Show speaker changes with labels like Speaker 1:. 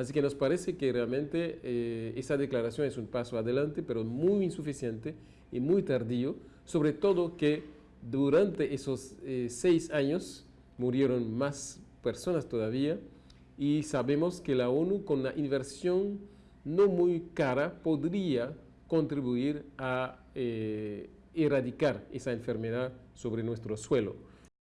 Speaker 1: Así que nos parece que realmente eh, esa declaración es un paso adelante, pero muy insuficiente y muy tardío, sobre todo que durante esos eh, seis años murieron más personas todavía y sabemos que la ONU con la inversión no muy cara podría contribuir a eh, erradicar esa enfermedad sobre nuestro suelo.